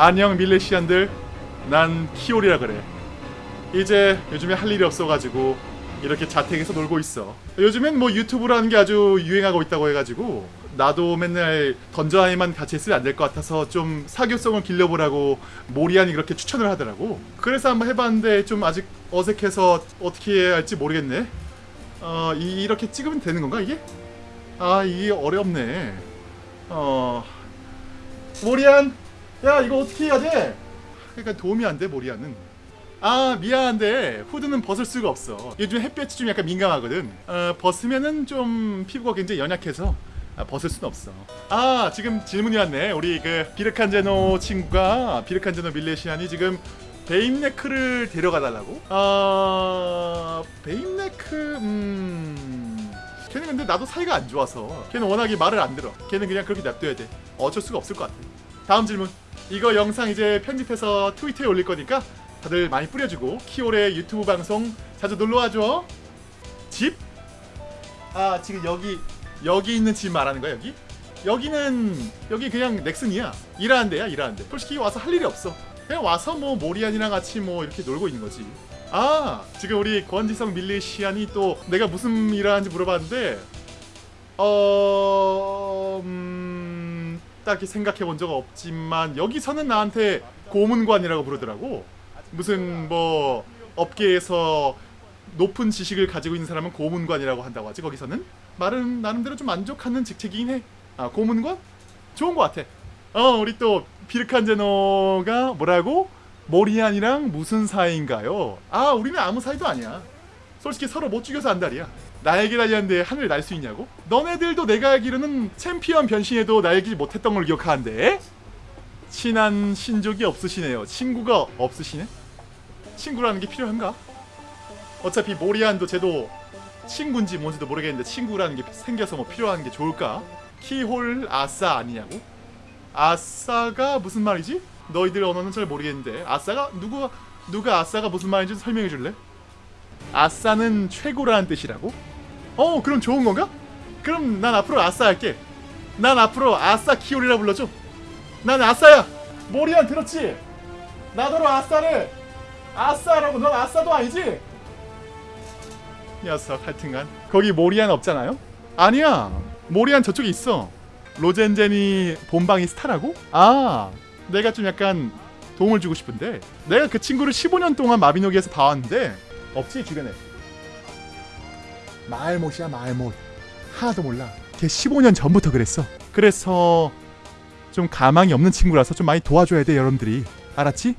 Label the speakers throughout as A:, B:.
A: 안녕 밀레시안들. 난 키올이라 그래. 이제 요즘에 할 일이 없어가지고 이렇게 자택에서 놀고 있어. 요즘엔 뭐 유튜브라는 게 아주 유행하고 있다고 해가지고 나도 맨날 던전아이만 같이 했으면 안 될 것 같아서 좀 사교성을 길러보라고 모리안이 그렇게 추천을 하더라고. 그래서 한번 해봤는데 좀 아직 어색해서 어떻게 해야 할지 모르겠네. 어 이, 이렇게 찍으면 되는 건가 이게? 아 이게 어렵네. 어 모리안 야 이거 어떻게 해야 돼? 그러니까 도움이 안 돼 모리안은 아 미안한데 후드는 벗을 수가 없어. 요즘 햇볕이 좀 약간 민감하거든. 어, 벗으면은 좀 피부가 굉장히 연약해서 아, 벗을 순 없어. 아 지금 질문이 왔네. 우리 그 비르칸제노 친구가 비르칸제노 밀레시안이 지금 베임네크를 데려가 달라고? 아 베임네크 음. 걔는 근데 나도 사이가 안 좋아서 걔는 워낙에 말을 안 들어. 걔는 그냥 그렇게 냅둬야 돼. 어쩔 수가 없을 것 같아. 다음 질문 이거 영상 이제 편집해서 트위터에 올릴 거니까 다들 많이 뿌려주고 키올의 유튜브 방송 자주 놀러와줘. 집? 아 지금 여기 여기 있는 집 말하는 거야 여기? 여기는 여기 그냥 넥슨이야. 일하는 데야 일하는 데. 솔직히 와서 할 일이 없어. 그냥 와서 뭐 모리안이랑 같이 뭐 이렇게 놀고 있는 거지. 아 지금 우리 권지성 밀리시안이 또 내가 무슨 일을 하는지 물어봤는데 어... 음... 딱히 생각해 본 적 없지만 여기서는 나한테 고문관이라고 부르더라고 무슨 뭐 업계에서 높은 지식을 가지고 있는 사람은 고문관이라고 한다고 하지 거기서는 말은 나름대로 좀 만족하는 직책이긴 해. 아 고문관? 좋은 것 같아. 어 우리 또 비르칸제노가 뭐라고? 모리안이랑 무슨 사이인가요? 아 우리는 아무 사이도 아니야. 솔직히 서로 못 죽여서 안달이야. 날개 달렸는데 하늘 날 수 있냐고? 너네들도 내가 알기로는 챔피언 변신해도 날기 못했던 걸 기억하는데? 친한 신족이 없으시네요. 친구가 없으시네? 친구라는 게 필요한가? 어차피 모리안도 쟤도 친구인지 뭔지도 모르겠는데 친구라는 게 생겨서 뭐 필요한 게 좋을까? 키홀 아싸 아니냐고? 아싸가 무슨 말이지? 너희들 언어는 잘 모르겠는데 아싸가 누가 누가 아싸가 무슨 말인지 설명해 줄래? 아싸는 최고라는 뜻이라고? 어 그럼 좋은 건가? 그럼 난 앞으로 아싸 할게 난 앞으로 아싸 키올이라 불러줘 난 아싸야 모리안 들었지? 나더러 아싸를 아싸라고 넌 아싸도 아니지? 녀석 하여튼간 거기 모리안 없잖아요? 아니야 모리안 저쪽에 있어 로젠젠이 본방이 스타라고? 아 내가 좀 약간 도움을 주고 싶은데 내가 그 친구를 15년 동안 마비노기에서 봐왔는데 없지 주변에 말못이야 말못. 하나도 몰라. 걔 15년 전부터 그랬어. 그래서 좀 가망이 없는 친구라서 좀 많이 도와줘야 돼 여러분들이. 알았지?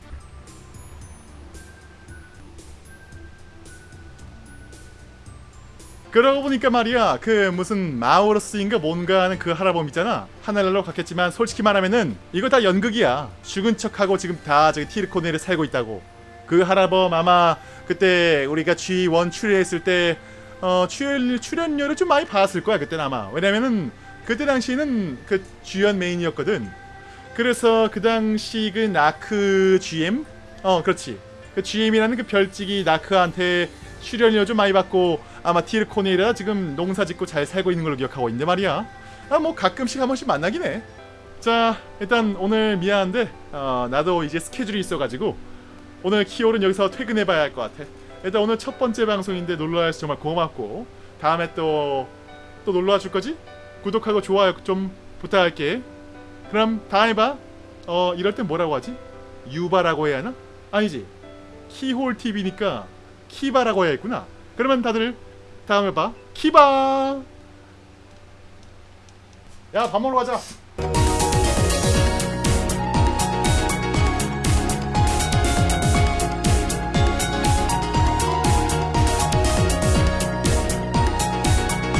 A: 그러고 보니까 말이야 그 무슨 마우러스인가 뭔가 하는 그 할아범 있잖아. 하늘나라로 갔겠지만 솔직히 말하면은 이거 다 연극이야. 죽은 척하고 지금 다 저기 티르코네를 살고 있다고. 그 할아범 아마 그때 우리가 G1 출연했을 때 어, 출연, 출연료를 좀 많이 받았을 거야 그때는 아마. 왜냐면은 그때 당시에는 그 주연 메인이었거든. 그래서 그 당시 그 나크 GM 어 그렇지. 그 GM이라는 그 별직이 나크한테 출연료 좀 많이 받고 아마 티르코네라 지금 농사 짓고 잘 살고 있는 걸로 기억하고 있는데 말이야. 아 뭐 가끔씩 한 번씩 만나긴 해자 일단 오늘 미안한데 어, 나도 이제 스케줄이 있어가지고 오늘 키올은 여기서 퇴근해봐야 할 것 같아 일단 오늘 첫 번째 방송인데 놀러와서 정말 고맙고 다음에 또 또 놀러와 줄 거지? 구독하고 좋아요 좀 부탁할게. 그럼 다음에 봐 어 이럴 땐 뭐라고 하지? 유바라고 해야 하나? 아니지. 키홀 TV니까 키바라고 해야 했구나. 그러면 다들 다음에 봐. 키바! 야 밥 먹으러 가자